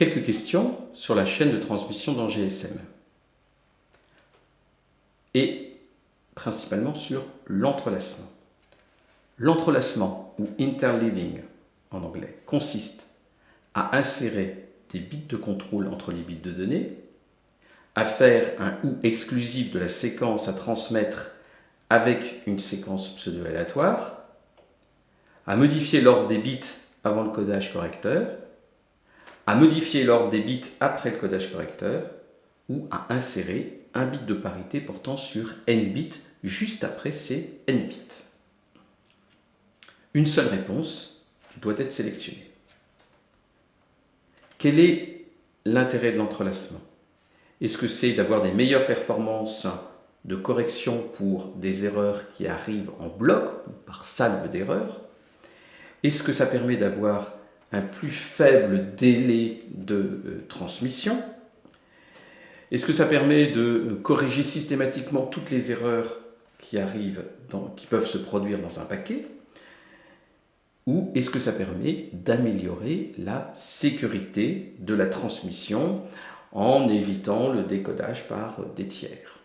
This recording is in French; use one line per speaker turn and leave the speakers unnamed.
Quelques questions sur la chaîne de transmission dans GSM. Et principalement sur l'entrelacement. L'entrelacement, ou interleaving en anglais, consiste à insérer des bits de contrôle entre les bits de données, à faire un OU exclusif de la séquence à transmettre avec une séquence pseudo-aléatoire, à modifier l'ordre des bits avant le codage correcteur, à modifier l'ordre des bits après le codage correcteur, ou à insérer un bit de parité portant sur n bits juste après ces n bits. Une seule réponse doit être sélectionnée. Quel est l'intérêt de l'entrelacement? Est-ce que c'est d'avoir des meilleures performances de correction pour des erreurs qui arrivent en bloc ou par salve d'erreurs? Est-ce que ça permet d'avoir un plus faible délai de euh, transmission. Est-ce que ça permet de euh, corriger systématiquement toutes les erreurs qui arrivent, qui peuvent se produire dans un paquet? Ou est-ce que ça permet d'améliorer la sécurité de la transmission en évitant le décodage par des tiers?